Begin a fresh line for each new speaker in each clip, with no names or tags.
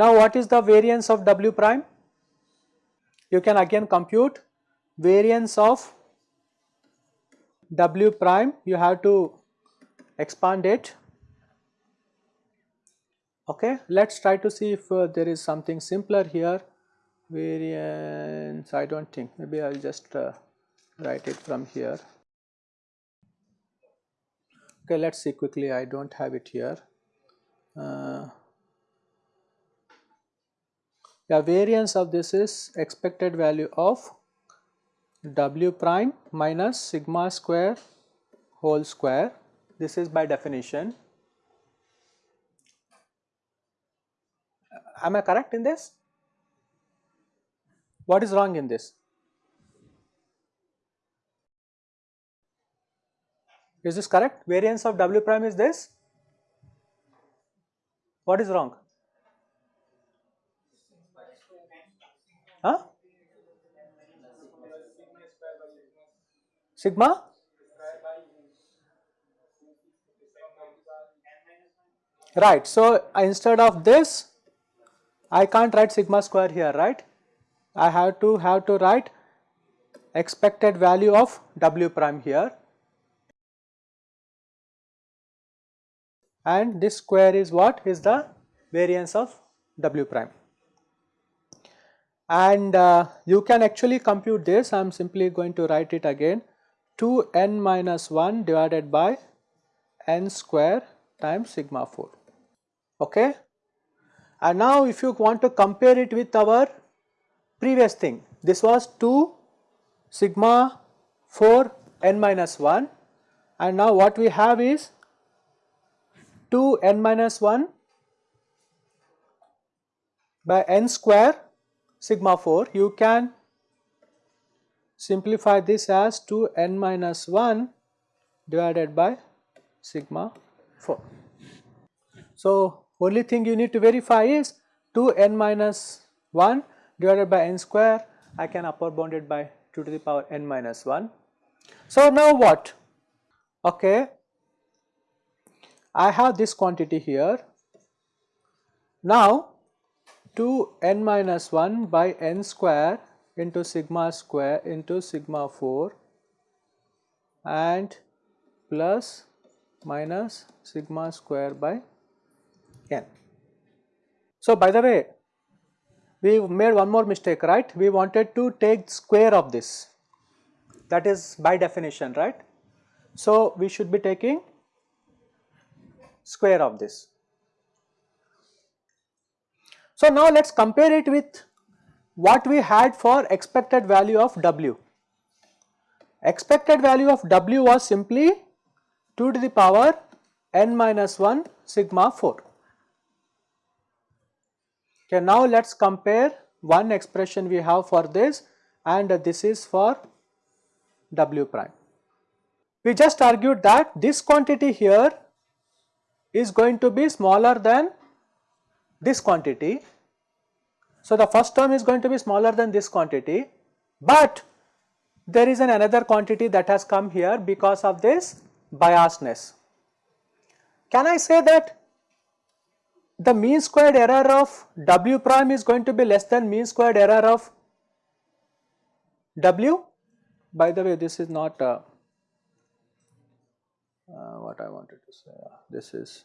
Now what is the variance of W prime? You can again compute variance of W prime, you have to expand it. Okay, let us try to see if uh, there is something simpler here. Variance, I do not think, maybe I will just uh, write it from here. Okay, let us see quickly, I do not have it here. Uh, the variance of this is expected value of w prime minus sigma square whole square. This is by definition. Am I correct in this? What is wrong in this? Is this correct? Variance of w prime is this? What is wrong? Huh? Sigma? Right. So, instead of this, I can't write sigma square here, right? I have to have to write expected value of w prime here. And this square is what? Is the variance of w prime. And uh, you can actually compute this. I am simply going to write it again. 2 n minus 1 divided by n square times sigma 4 okay and now if you want to compare it with our previous thing this was 2 sigma 4 n minus 1 and now what we have is 2 n minus 1 by n square sigma 4 you can simplify this as 2 n minus 1 divided by sigma 4. So, only thing you need to verify is 2 n minus 1 divided by n square I can upper bound it by 2 to the power n minus 1. So, now what? Okay, I have this quantity here. Now, 2 n minus 1 by n square into sigma square into sigma 4 and plus minus sigma square by n. So, by the way we made one more mistake right we wanted to take square of this that is by definition right. So, we should be taking square of this. So, now let us compare it with what we had for expected value of W. Expected value of W was simply 2 to the power n minus 1 sigma 4. Okay, now let us compare one expression we have for this and this is for W prime. We just argued that this quantity here is going to be smaller than this quantity. So, the first term is going to be smaller than this quantity, but there is an another quantity that has come here because of this biasness. Can I say that the mean squared error of W prime is going to be less than mean squared error of W? By the way, this is not uh, uh, what I wanted to say, this is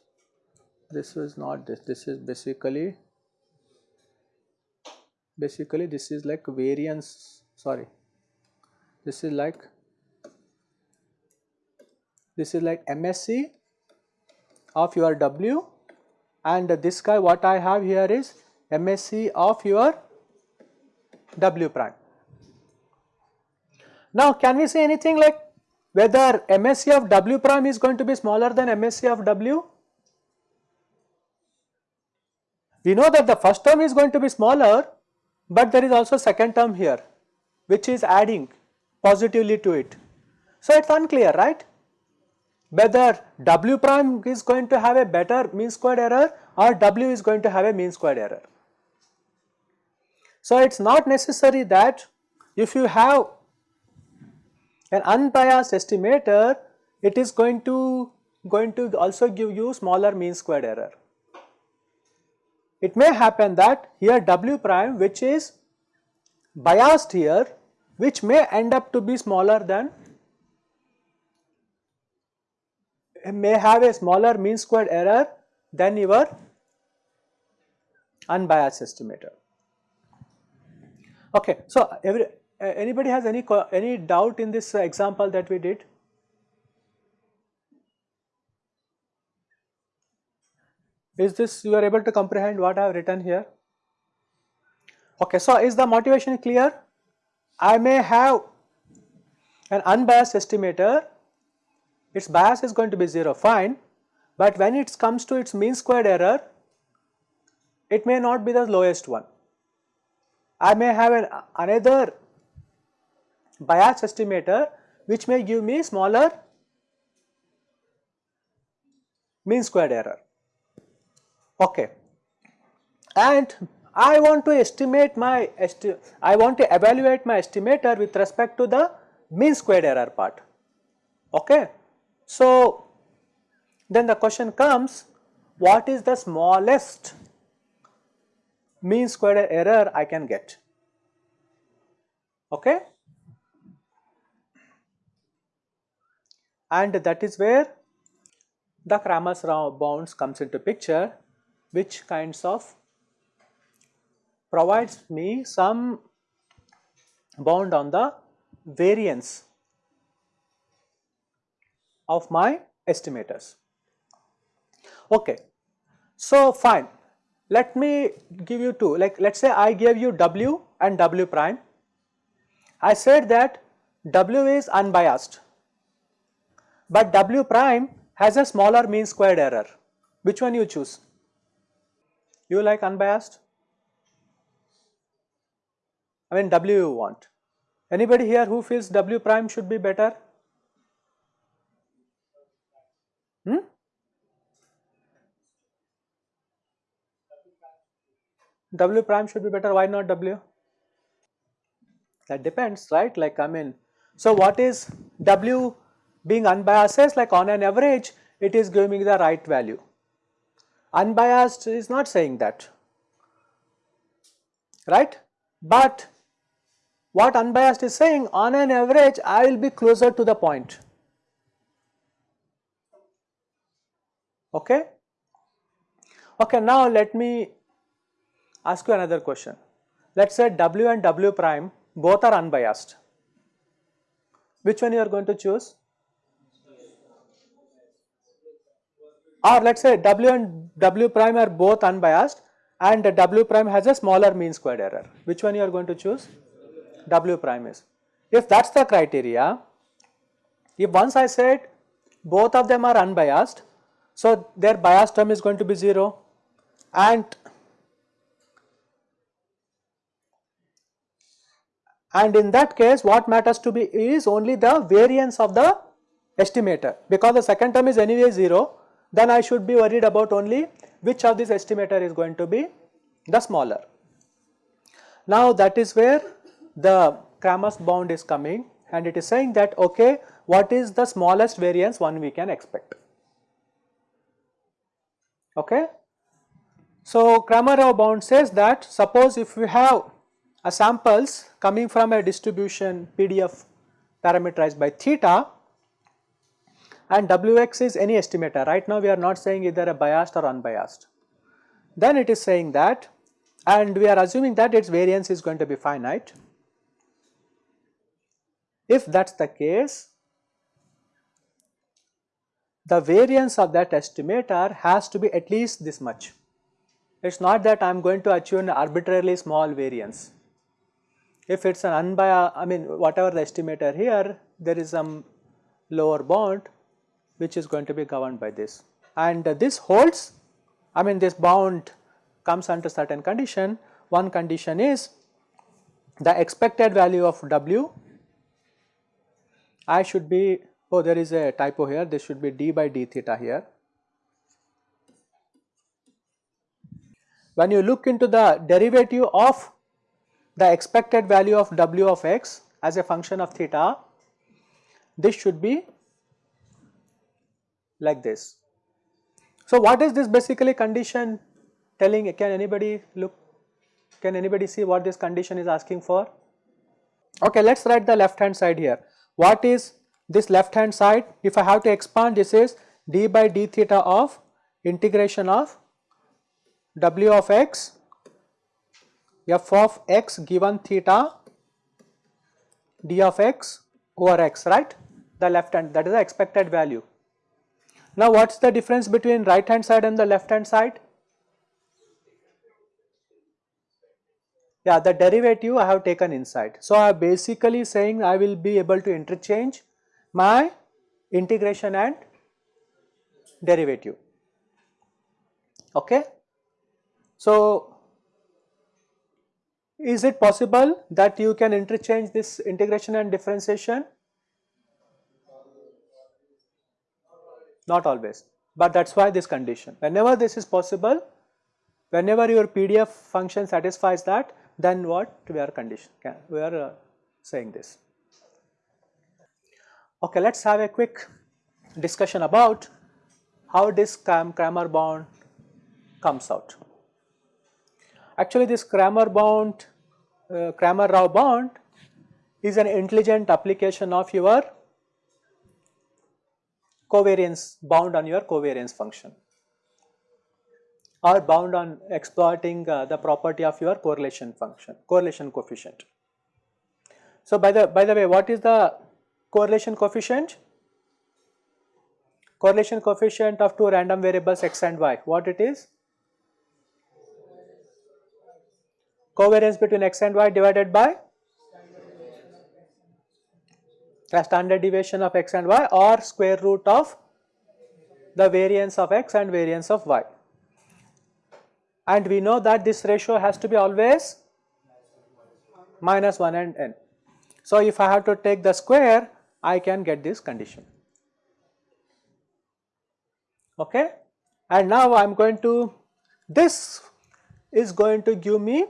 this is not this this is basically basically this is like variance sorry this is like this is like MSE of your W and this guy what I have here is MSE of your W prime. Now can we say anything like whether MSE of W prime is going to be smaller than MSE of W? We know that the first term is going to be smaller, but there is also second term here which is adding positively to it. So, it is unclear right whether W prime is going to have a better mean squared error or W is going to have a mean squared error. So, it is not necessary that if you have an unbiased estimator, it is going to going to also give you smaller mean squared error. It may happen that here W prime which is biased here which may end up to be smaller than may have a smaller mean squared error than your unbiased estimator. Okay, so every, uh, anybody has any any doubt in this example that we did? Is this you are able to comprehend what I have written here? Okay, so is the motivation clear? I may have an unbiased estimator, its bias is going to be 0 fine, but when it comes to its mean squared error, it may not be the lowest one. I may have an, another bias estimator which may give me smaller mean squared error. Okay. And I want to estimate my, esti I want to evaluate my estimator with respect to the mean squared error part. Okay. So, then the question comes what is the smallest mean squared error I can get. Okay. And that is where the Cramer's bounds comes into picture which kinds of provides me some bound on the variance of my estimators. Okay. So, fine. Let me give you two like let us say I gave you W and W prime. I said that W is unbiased, but W prime has a smaller mean squared error. Which one you choose? You like unbiased? I mean W you want. Anybody here who feels W prime should be better? W prime should be better, why not W? That depends, right? Like I mean, so what is W being unbiased says like on an average it is giving me the right value. Unbiased is not saying that, right? But what unbiased is saying on an average I will be closer to the point. Okay? Okay, now let me ask you another question. Let us say W and W prime both are unbiased. Which one you are going to choose? Or let us say W and W prime are both unbiased and W prime has a smaller mean squared error. Which one you are going to choose? W prime is. If that is the criteria, if once I said both of them are unbiased, so their bias term is going to be 0 and and in that case what matters to be is only the variance of the estimator because the second term is anyway 0 then I should be worried about only which of these estimator is going to be the smaller. Now that is where the Cramer's bound is coming and it is saying that okay what is the smallest variance one we can expect. Okay. So Cramer bound says that suppose if we have a samples coming from a distribution PDF parameterized by theta and Wx is any estimator right now we are not saying either a biased or unbiased. Then it is saying that and we are assuming that its variance is going to be finite if that is the case, the variance of that estimator has to be at least this much. It is not that I am going to achieve an arbitrarily small variance. If it is an unbiased, I mean whatever the estimator here, there is some lower bound which is going to be governed by this. And this holds, I mean this bound comes under certain condition. One condition is the expected value of W I should be, oh there is a typo here, this should be d by d theta here. When you look into the derivative of the expected value of w of x as a function of theta, this should be like this. So, what is this basically condition telling can anybody look can anybody see what this condition is asking for? Okay, let us write the left hand side here. What is this left hand side? If I have to expand this is d by d theta of integration of w of x f of x given theta d of x over x right the left hand that is the expected value. Now what is the difference between right hand side and the left hand side? Yeah the derivative I have taken inside. So I am basically saying I will be able to interchange my integration and derivative okay. So is it possible that you can interchange this integration and differentiation? Not always, but that is why this condition. Whenever this is possible, whenever your PDF function satisfies that, then what we are condition, we are uh, saying this. Okay, let us have a quick discussion about how this Cramer bound comes out. Actually this Cramer bound, uh, Cramer-Rao bound is an intelligent application of your covariance bound on your covariance function or bound on exploiting uh, the property of your correlation function, correlation coefficient. So by the by the way, what is the correlation coefficient? Correlation coefficient of two random variables x and y, what it is? Covariance between x and y divided by the standard deviation of x and y or square root of the variance of x and variance of y. And we know that this ratio has to be always minus 1 and n. So, if I have to take the square, I can get this condition. Okay. And now I am going to, this is going to give me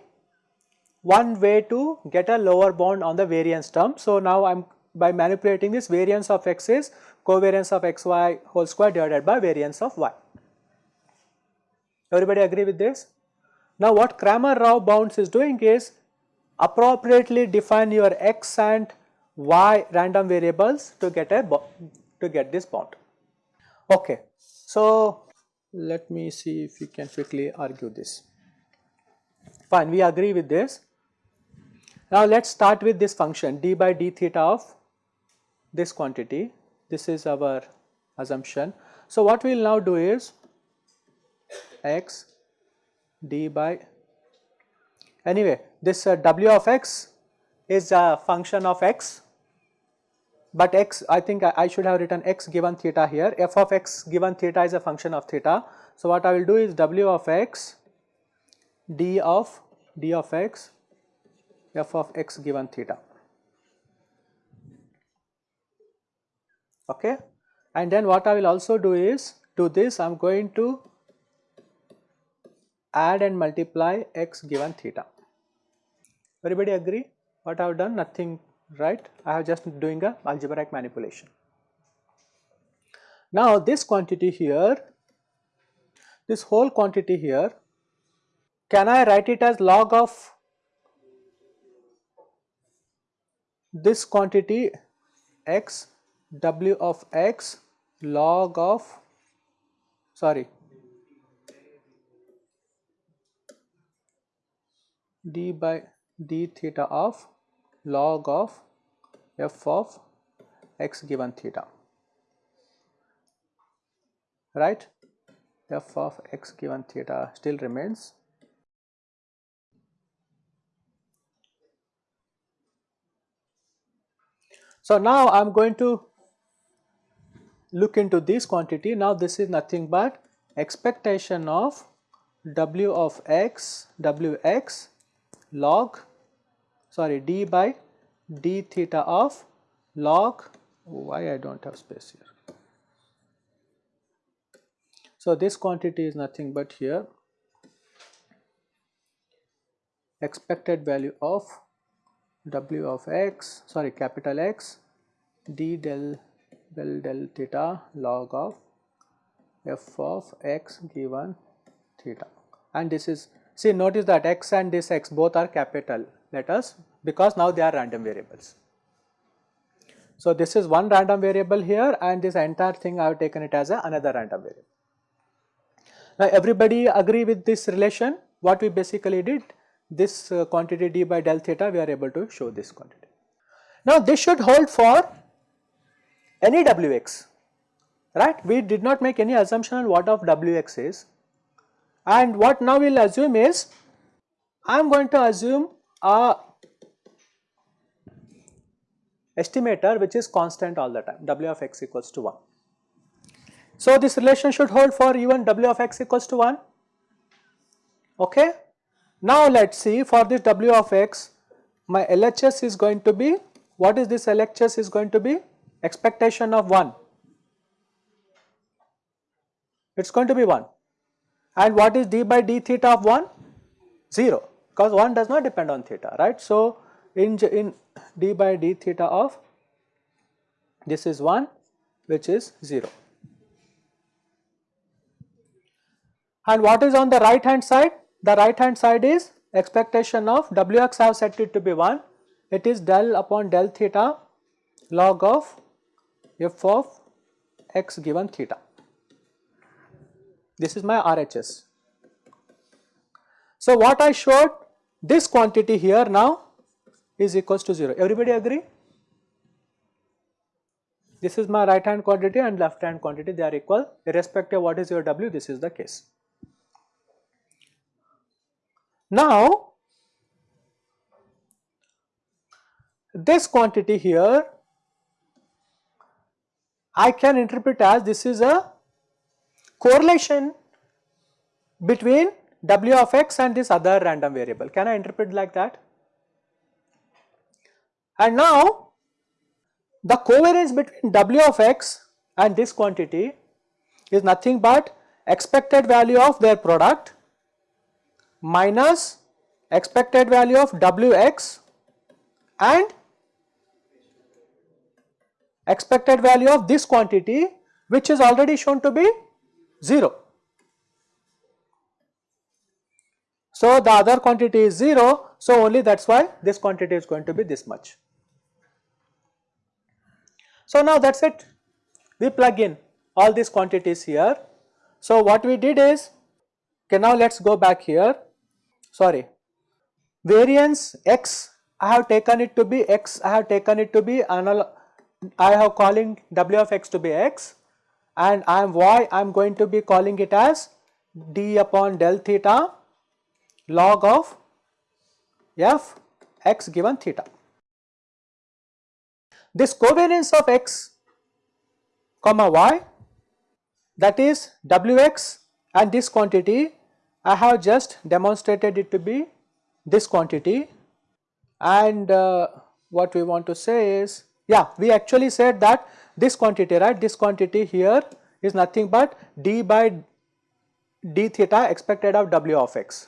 one way to get a lower bound on the variance term. So, now I am by manipulating this variance of x is covariance of xy whole square divided by variance of y. Everybody agree with this? Now what Cramer-Rao bounds is doing is appropriately define your x and y random variables to get a to get this bound. Okay. So let me see if we can quickly argue this. Fine, we agree with this. Now let us start with this function d by d theta of this quantity, this is our assumption. So, what we will now do is x d by anyway this uh, w of x is a function of x but x I think I, I, should have written x given theta here f of x given theta is a function of theta. So, what I will do is w of x d of d of x f of x given theta. okay. And then what I will also do is to this I am going to add and multiply x given theta. Everybody agree what I have done nothing right I have just doing a algebraic manipulation. Now this quantity here this whole quantity here can I write it as log of this quantity x w of x log of sorry d by d theta of log of f of x given theta right? f of x given theta still remains So now I am going to look into this quantity. Now this is nothing but expectation of w of x, wx log sorry d by d theta of log why I do not have space here. So this quantity is nothing but here expected value of w of x sorry capital X d del del del theta log of f of x given theta and this is see notice that x and this x both are capital letters because now they are random variables. So, this is one random variable here and this entire thing I have taken it as a another random variable. Now, everybody agree with this relation what we basically did this uh, quantity d by del theta we are able to show this quantity. Now, this should hold for any wx right we did not make any assumption on what of wx is and what now we will assume is I am going to assume a estimator which is constant all the time w of x equals to 1. So, this relation should hold for even w of x equals to 1 okay. Now, let us see for this w of x my LHS is going to be what is this LHS is going to be expectation of 1 it is going to be 1 and what is d by d theta of 1? 0 because 1 does not depend on theta right. So, in, in d by d theta of this is 1 which is 0. And what is on the right hand side? The right hand side is expectation of wx I have set it to be 1 it is del upon del theta log of f of x given theta. This is my RHS. So, what I showed this quantity here now is equals to 0. Everybody agree? This is my right hand quantity and left hand quantity they are equal irrespective of what is your W this is the case. Now, this quantity here I can interpret as this is a correlation between w of x and this other random variable. Can I interpret like that? And now the covariance between w of x and this quantity is nothing but expected value of their product minus expected value of wx and expected value of this quantity which is already shown to be 0. So, the other quantity is 0, so only that is why this quantity is going to be this much. So, now that is it, we plug in all these quantities here. So, what we did is, okay now let us go back here, sorry, variance x I have taken it to be x, I have taken it to be I have calling w of x to be x and I am y I am going to be calling it as d upon del theta log of f x given theta. This covariance of x comma y that is wx and this quantity I have just demonstrated it to be this quantity and uh, what we want to say is yeah we actually said that this quantity right this quantity here is nothing but d by d theta expected of w of x.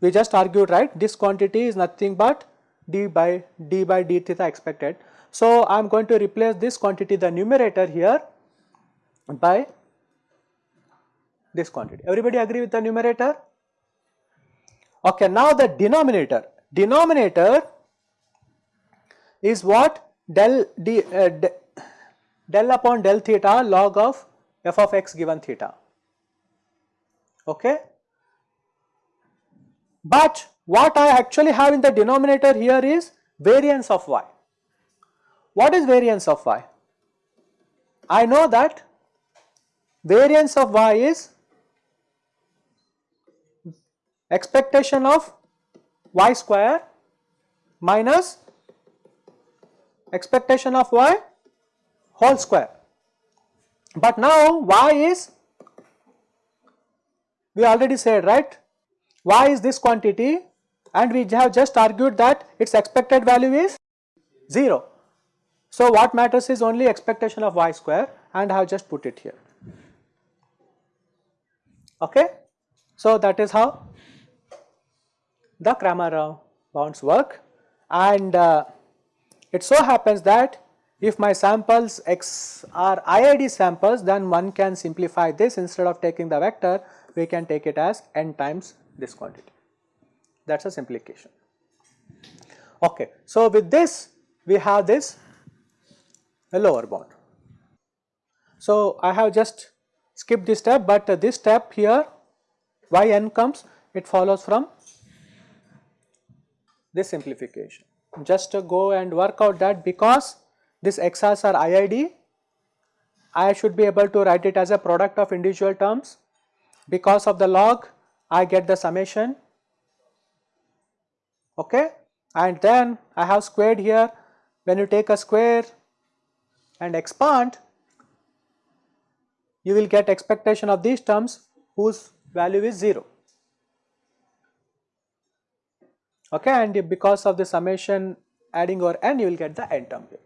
We just argued right this quantity is nothing but d by d by d theta expected. So, I am going to replace this quantity the numerator here by this quantity. Everybody agree with the numerator? Okay, now the denominator. Denominator is what del d, uh, del upon del theta log of f of x given theta. Okay. But what I actually have in the denominator here is variance of y. What is variance of y? I know that variance of y is expectation of y square minus expectation of y whole square. But now y is we already said right y is this quantity and we have just argued that its expected value is 0. So, what matters is only expectation of y square and I have just put it here. Okay. So, that is how the Cramer bounds work and uh, it so happens that if my samples x are IID samples then one can simplify this instead of taking the vector we can take it as n times this quantity that is a simplification. Okay. So, with this we have this a lower bound. So, I have just skipped this step, but uh, this step here yn comes it follows from this simplification. Just go and work out that because this xr's are IID, I should be able to write it as a product of individual terms. Because of the log, I get the summation, okay, and then I have squared here. When you take a square and expand, you will get expectation of these terms whose value is 0. Okay, and because of the summation adding over n, you will get the n term here.